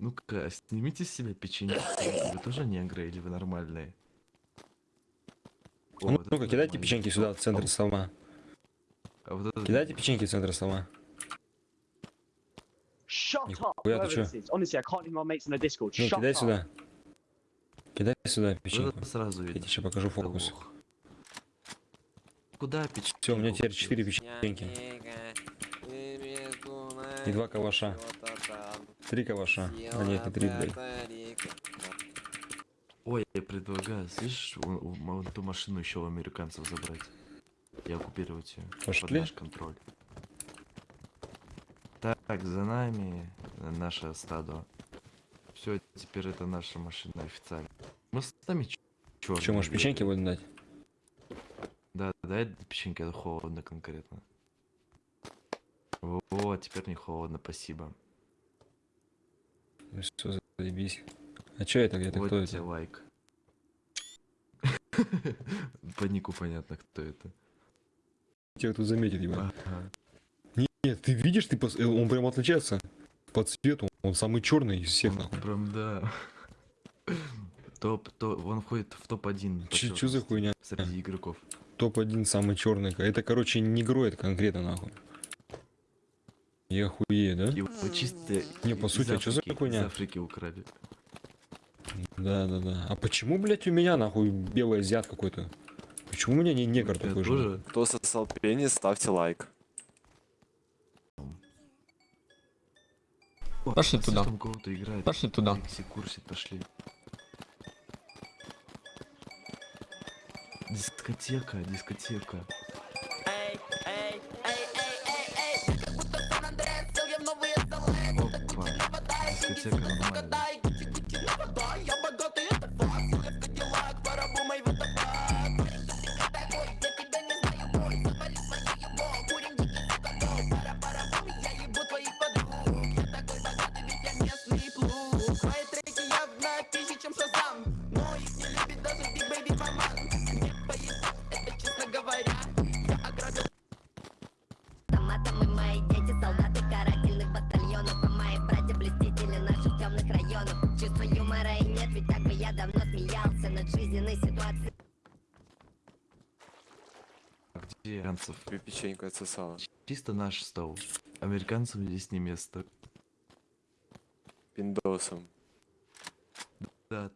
Ну-ка, снимите с себя печенье. Вы тоже негры или вы нормальные? О, Ну, вот Ну-ка, кидайте нормально. печеньки сюда, в центр стола. А вот это- Кидайте печеньки в центр стола. Shut Нихуя up, ты whoever чё? Honestly, I can't even my mates on the Discord. Ну, Shut кидай сюда. Кидай сюда вот печеньку. это сразу Я видно. тебе сейчас покажу фокус. Куда печенье? Все, у меня теперь 4 печеньки. И два калаша. Три калаша. А нет, не три, блядь. Ой, я предлагаю, слышишь, вон ту машину еще у американцев забрать. И оккупировать ее. Под Пошли. наш контроль. Так, за нами наше стадо. Все, теперь это наша машина официально. Мы сами чё? Че, можешь печеньки будем дать? Да, дай печеньки, это холодно конкретно. Вот, теперь не холодно, спасибо. Ну Все, заебись. А че это, где-то вот кто это? лайк. По нику понятно, кто это. Тебя тут заметит. Ага. Нет, ты видишь, ты пос- э, он прям отличается по цвету. Он самый черный из всех, Он нахуй. Прям да. Топ, то, он входит в топ-1. по Че за хуйня? Среди игроков. Топ-1 самый черный. Это, короче, не гроет конкретно, нахуй. Я хуею, да? Его чисто Не, по сути, а чё за хуйня? Из Африки украли. Да, да, да. А почему, блядь, у меня, нахуй, белый азиат какой-то? Почему у меня не негр Я такой же? тоже. Кто сосал пенис, ставьте лайк. О, Пошли а туда. играет. Пошли туда. Алексей курсит, пошли. Дискотека, дискотека. Дискотека нормальная. Автоматом и ведь так бы я давно смеялся Над жизненной ситуацией А где американцев? Тебе печеньку отсосала. Чисто наш стол. Американцам здесь не место. Пиндосом. Да,